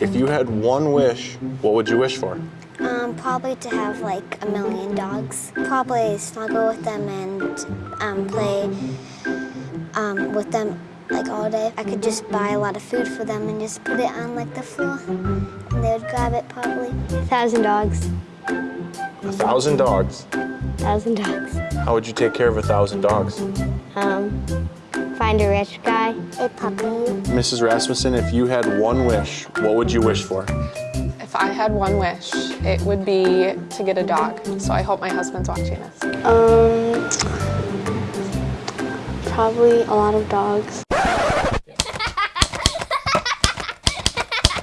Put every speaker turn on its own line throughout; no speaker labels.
If you had one wish, what would you wish for?
Um, probably to have like a million dogs. Probably snuggle with them and um, play um, with them like all day. I could just buy a lot of food for them and just put it on like the floor and they would grab it probably.
A Thousand dogs.
A thousand dogs.
A Thousand dogs.
How would you take care of a thousand dogs?
Um, find a rich guy.
A puppy.
Mrs. Rasmussen, if you had one wish, what would you wish for?
If I had one wish, it would be to get a dog. So I hope my husband's watching this.
Um, probably a lot of dogs.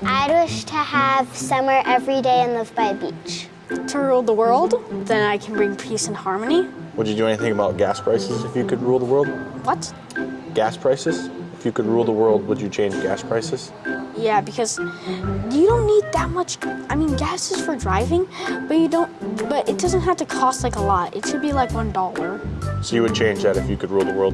I'd wish to have summer every day and live by a beach.
To rule the world, then I can bring peace and harmony.
Would you do anything about gas prices if you could rule the world?
What?
Gas prices? If you could rule the world, would you change gas prices?
Yeah, because you don't need that much. I mean, gas is for driving, but you don't. But it doesn't have to cost like a lot. It should be like one dollar.
So you would change that if you could rule the world?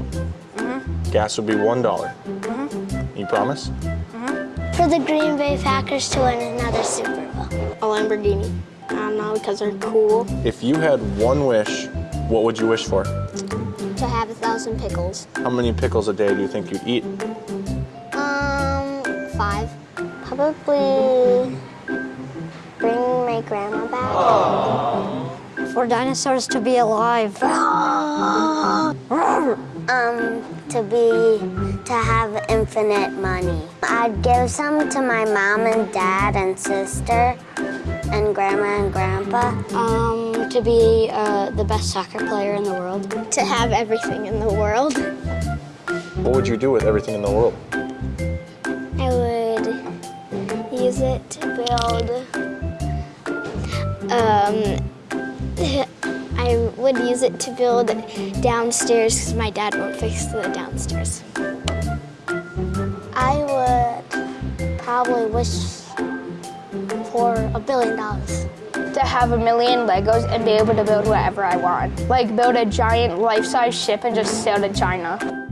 Mhm. Gas would be one dollar. Mhm. You promise? Mhm.
For the Green Bay Packers to win another Super Bowl.
A Lamborghini. I don't know, because they're cool.
If you had one wish, what would you wish for?
To have a thousand pickles.
How many pickles a day do you think you'd eat?
Um, five. Probably bring my grandma back.
For dinosaurs to be alive.
Um, to be, to have infinite money. I'd give some to my mom and dad and sister and grandma and grandpa.
Um, to be uh, the best soccer player in the world.
To have everything in the world.
What would you do with everything in the world?
I would use it to build, um, I would use it to build downstairs because my dad won't fix the downstairs. I would probably wish for a billion dollars.
To have a million Legos and be able to build whatever I want. Like build a giant life-size ship and just sail to China.